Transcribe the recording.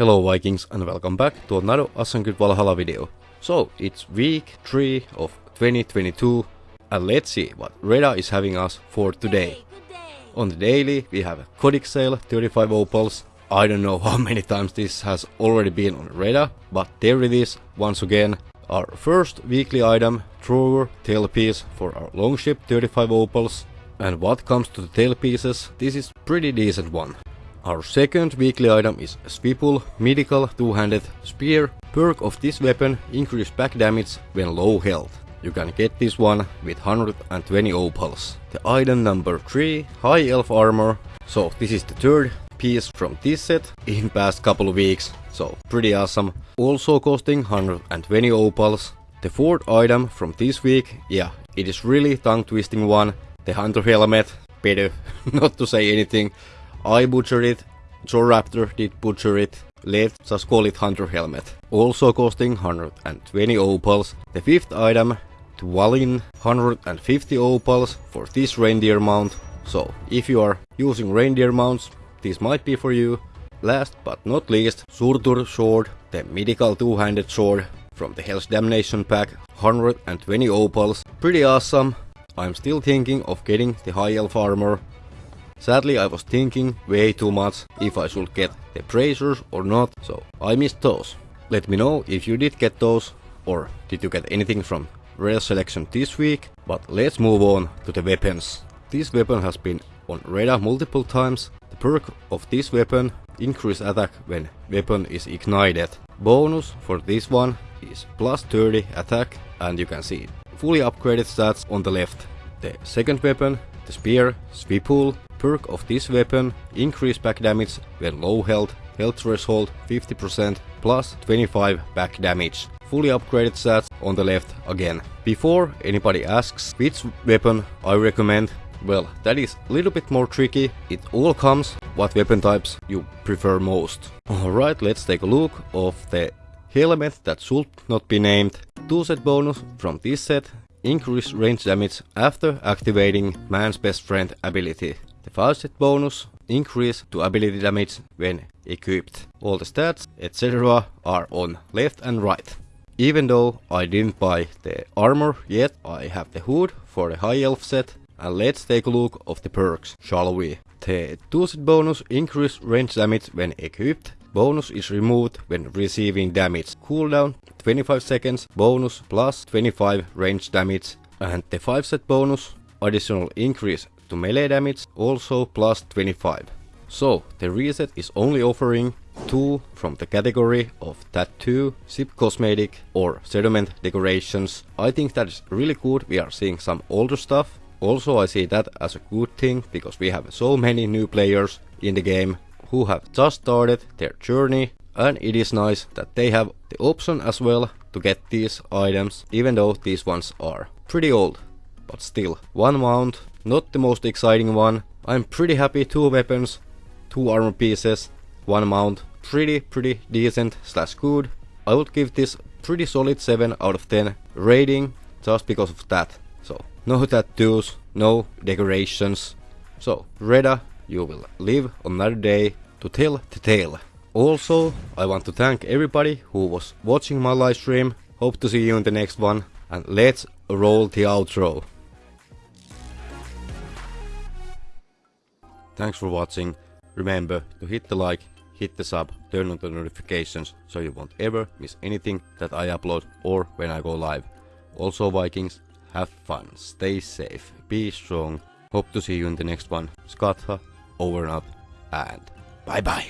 Hello Vikings and welcome back to another Assassin's Valhalla video. So, it's week 3 of 2022 and let's see what Reda is having us for today. On the daily we have a Codex sale 35 opals. I don't know how many times this has already been on Reda, but there it is once again. Our first weekly item, Thrower tailpiece for our longship 35 opals. And what comes to the tailpieces, this is pretty decent one. Our second weekly item is Swivel Mythical two-handed spear. Perk of this weapon increase back damage when low health. You can get this one with 120 opals. The item number 3, High Elf Armor. So this is the third piece from this set in past couple of weeks. So pretty awesome. Also costing 120 opals. The fourth item from this week, yeah, it is really tongue twisting one. The Hunter Helmet, better not to say anything. I butchered it, JorRaptor did butcher it, let's just call it Hunter Helmet. Also costing 120 opals. The fifth item, Dwalin 150 opals for this reindeer mount. So if you are using reindeer mounts, this might be for you. Last but not least, Surtur Sword, the mythical two-handed sword from the Hell's Damnation pack, 120 opals. Pretty awesome. I'm still thinking of getting the High Elf armor Sadly I was thinking way too much if I should get the bracers or not, so I missed those. Let me know if you did get those, or did you get anything from rare selection this week, but let's move on to the weapons. This weapon has been on radar multiple times. The perk of this weapon increase attack when weapon is ignited. Bonus for this one is plus 30 attack and you can see fully upgraded stats on the left. The second weapon, the spear, Swivel, perk of this weapon, increase back damage when low health, health threshold 50% plus 25 back damage. Fully upgraded stats on the left again. Before anybody asks which weapon I recommend, well, that is a little bit more tricky. It all comes what weapon types you prefer most. Alright, let's take a look of the helmet that should not be named. Two set bonus from this set increase range damage after activating man's best friend ability. The faucet bonus increase to ability damage when equipped. All the stats etc are on left and right. Even though I didn't buy the armor yet, I have the hood for the high elf set and let's take a look of the perks, shall we? The 2 set bonus increase range damage when equipped. Bonus is removed when receiving damage. Cooldown 25 seconds, bonus plus 25 range damage. And the 5 set bonus additional increase to melee damage, also plus 25. So the reset is only offering 2 from the category of tattoo, ship cosmetic or sediment decorations. I think that is really good, we are seeing some older stuff. Also I see that as a good thing because we have so many new players in the game who have just started their journey and it is nice that they have the option as well to get these items even though these ones are pretty old but still one mount not the most exciting one. I'm pretty happy, two weapons, two armor pieces, one mount. Pretty, pretty decent slash good. I would give this pretty solid 7 out of 10 rating just because of that. So, no tattoos, no decorations. So, Reda, you will live another day to tell the tale. Also, I want to thank everybody who was watching my live stream. Hope to see you in the next one. And let's roll the outro. Thanks for watching. Remember to hit the like, hit the sub, turn on the notifications so you won't ever miss anything that I upload or when I go live. Also Vikings, have fun, stay safe, be strong. Hope to see you in the next one. Skatha, over and out, and bye bye.